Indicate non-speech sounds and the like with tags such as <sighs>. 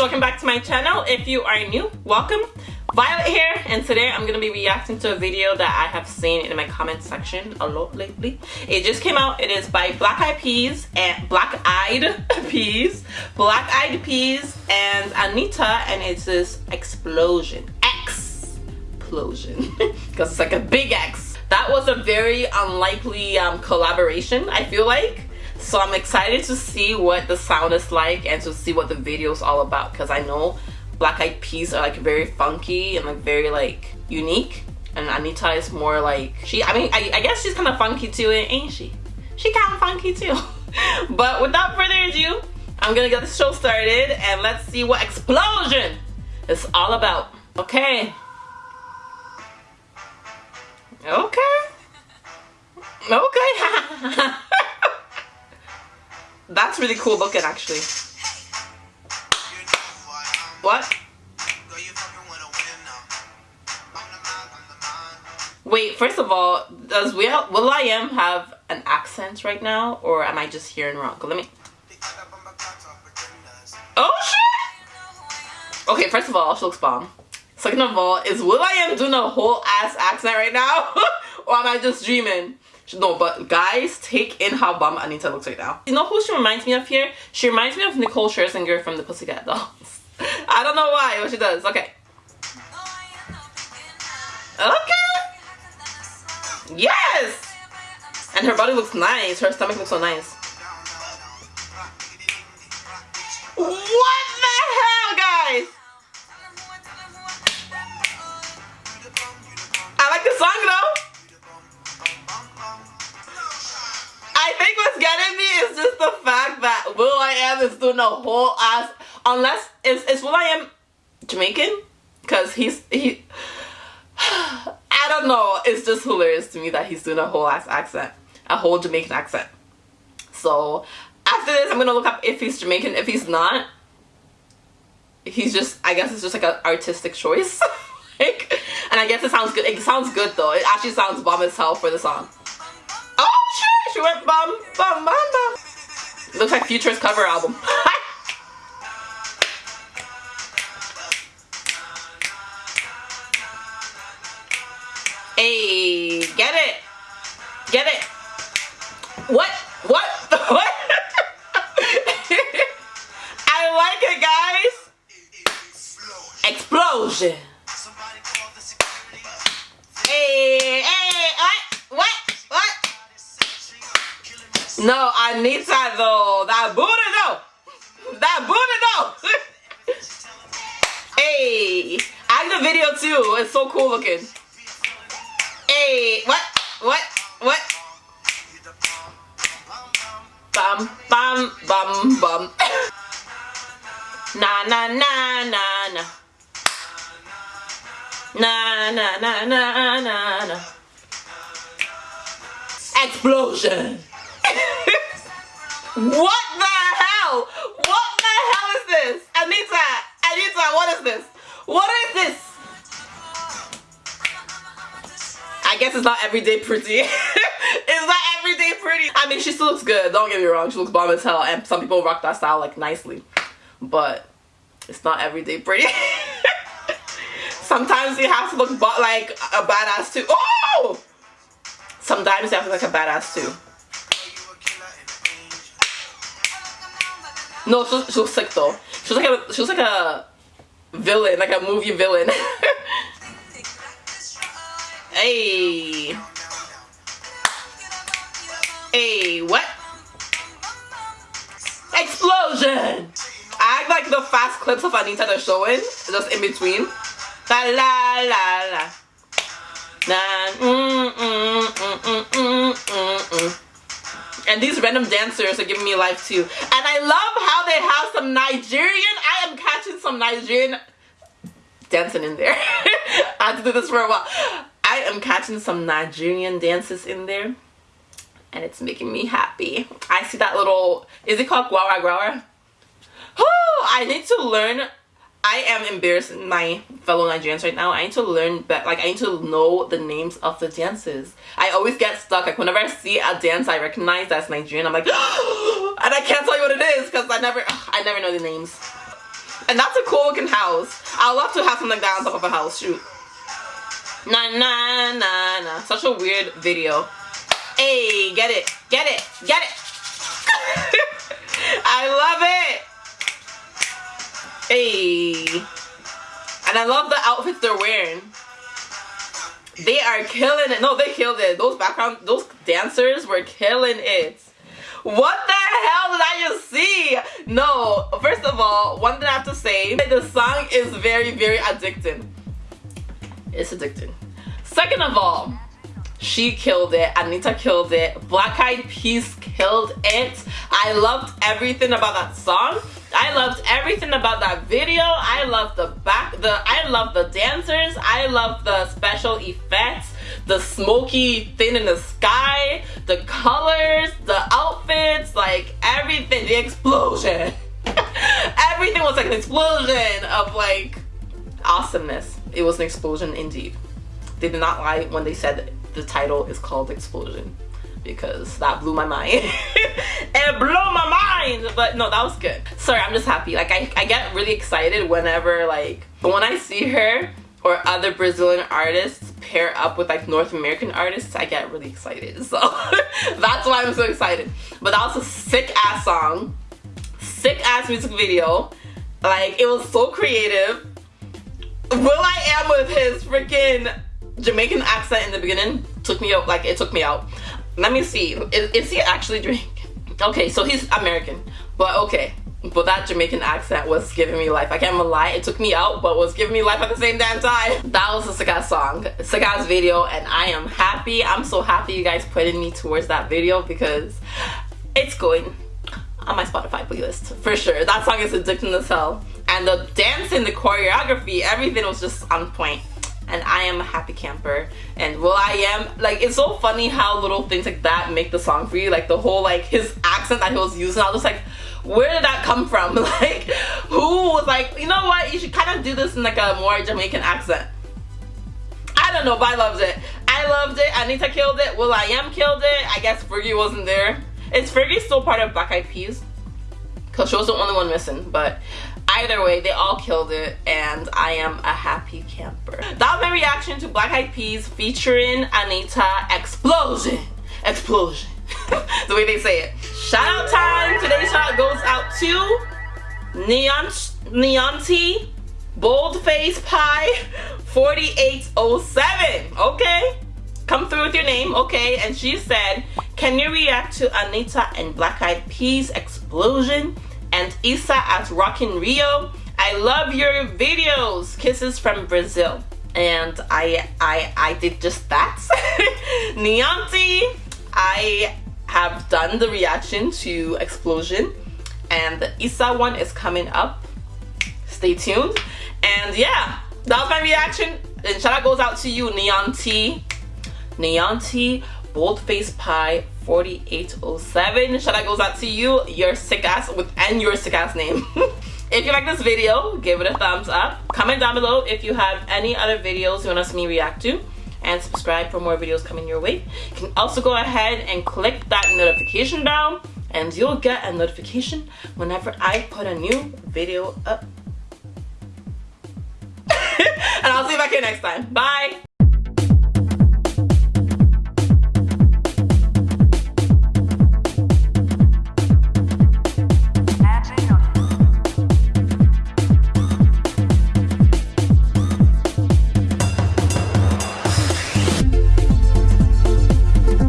welcome back to my channel. If you are new, welcome. Violet here, and today I'm gonna be reacting to a video that I have seen in my comment section a lot lately. It just came out. It is by Black Eyed Peas and Black Eyed <laughs> Peas, Black Eyed Peas and Anitta and it's this explosion. Explosion, <laughs> because it's like a big X. That was a very unlikely um, collaboration. I feel like so I'm excited to see what the sound is like and to see what the video is all about because I know Black Eyed Peas are like very funky and like very like unique and Anitta is more like she I mean I, I guess she's kind of funky too ain't she? She kind of funky too. <laughs> but without further ado I'm gonna get the show started and let's see what explosion is all about. Okay. Okay. Okay. <laughs> That's really cool looking actually. What? Wait, first of all, does Will, will.i.am have an accent right now? Or am I just hearing wrong? Let me... Oh shit! Okay, first of all, she looks bomb. Second of all, is will.i.am doing a whole ass accent right now? <laughs> or am I just dreaming? No, but guys, take in how bum Anitta looks right now. You know who she reminds me of here? She reminds me of Nicole Scherzinger from the Pussycat Dolls. <laughs> I don't know why, but she does. Okay. Okay. Yes! And her body looks nice. Her stomach looks so nice. What just the fact that will.i.am is doing a whole ass unless is is Am Jamaican? Cause he's he <sighs> I don't know. It's just hilarious to me that he's doing a whole ass accent. A whole Jamaican accent. So after this I'm gonna look up if he's Jamaican. If he's not, he's just I guess it's just like an artistic choice. <laughs> like and I guess it sounds good. It sounds good though. It actually sounds bomb as hell for the song. Oh shit, she went bum, bum, bum, bum. Looks like Future's cover album. <laughs> hey, get it. Get it. What? What? <laughs> What? <laughs> I like it, guys. Explosion. No, Anitta though. That booty though. That booty though. <laughs> hey, I the video too. It's so cool looking. Hey, what? What? What? Bum, bum, bum, bum. na, na, na, na, na. Na, na, na, na, na, na. Explosion. What the hell? What the hell is this? Anita, Anitta, what is this? What is this? I guess it's not everyday pretty. <laughs> it's not everyday pretty. I mean, she still looks good. Don't get me wrong. She looks bomb as hell. And some people rock that style like nicely. But it's not everyday pretty. <laughs> Sometimes you have to look like a badass too. Oh! Sometimes you have to look like a badass too. No, she, she looks sick though. She was like a she was like a villain, like a movie villain. <laughs> hey. Hey, what? Explosion! I like the fast clips of Anitta they're showing, just in between. La la la la. Nah, mm, mm, mm, mm, mm, mm, mm. And these random dancers are giving me life too. And I love how they have some Nigerian. I am catching some Nigerian dancing in there. <laughs> I have to do this for a while. I am catching some Nigerian dances in there. And it's making me happy. I see that little, is it called Gwara Gwara? Oh, I need to learn I am embarrassing my fellow Nigerians right now. I need to learn that, like, I need to know the names of the dances. I always get stuck. Like, whenever I see a dance I recognize that's Nigerian, I'm like, <gasps> and I can't tell you what it is because I never, <sighs> I never know the names. And that's a cool looking house. I'd love to have something like that on top of a house. Shoot. Nah, nah, nah, nah. Such a weird video. Hey, get it, get it, get it. <laughs> I love it. Hey. And I love the outfits they're wearing. They are killing it. No, they killed it. Those background, those dancers were killing it. What the hell did I just see? No, first of all, one thing I have to say, the song is very, very addicting. It's addicting. Second of all, she killed it. Anitta killed it. Black Eyed Peas killed it. I loved everything about that song. I loved everything about that video. I loved the back, the I love the dancers. I love the special effects, the smoky thing in the sky, the colors, the outfits, like everything, the explosion. <laughs> everything was like an explosion of like awesomeness. It was an explosion indeed. They did not lie when they said the title is called Explosion because that blew my mind. <laughs> it blew my mind! But no, that was good. Sorry, I'm just happy. Like, I, I get really excited whenever, like, when I see her or other Brazilian artists pair up with, like, North American artists, I get really excited. <laughs> So, that's why I'm so excited. But that was a sick-ass song. Sick-ass music video. Like, it was so creative. will.i.am with his freaking Jamaican accent in the beginning took me out, like, it took me out. Let me see. Is, is he actually Jamaican? Okay, so he's American. But okay. But that Jamaican accent was giving me life. I can't even lie. It took me out, but was giving me life at the same damn time. That was a Sagat song. Sagat's video, and I am happy. I'm so happy you guys putting me towards that video because it's going on my Spotify playlist for sure. That song is addicting as hell. And the dancing, the choreography, everything was just on point and I am a happy camper. And well I am. Like it's so funny how little things like that make the song for you like the whole like his accent that he was using I was like where did that come from? <laughs> Like who was like you know what? You should kind of do this in like a more Jamaican accent. I don't know but I loved it. I loved it. Anitta killed it. will.i.am killed it. I guess Fergie wasn't there. Is Fergie still part of Black Eyed Peas? Because she was the only one missing but either way they all killed it and i am a happy camper. That was my reaction to black eyed peas featuring anitta explosion. Explosion. <laughs> The way they say it. Shout out time. Today's shout goes out to neon neonti boldface pie 4807 okay? Come through with your name okay? And she said can you react to anitta and black eyed peas explosion and Isa at Rockin' Rio. I love your videos. Kisses from Brazil. And I I I did just that. <laughs> Nianti, I have done the reaction to Explosion and the Isa one is coming up. Stay tuned. And yeah, that was my reaction. And shout out goes out to you. Neon T, Boldface Pie, 4807. Shout out goes out to you, your sick ass with and your sick ass name. <laughs> if you like this video, give it a thumbs up. Comment down below if you have any other videos you want to see me react to and subscribe for more videos coming your way. You can also go ahead and click that notification bell and you'll get a notification whenever I put a new video up. <laughs> and I'll see you back here next time. Bye!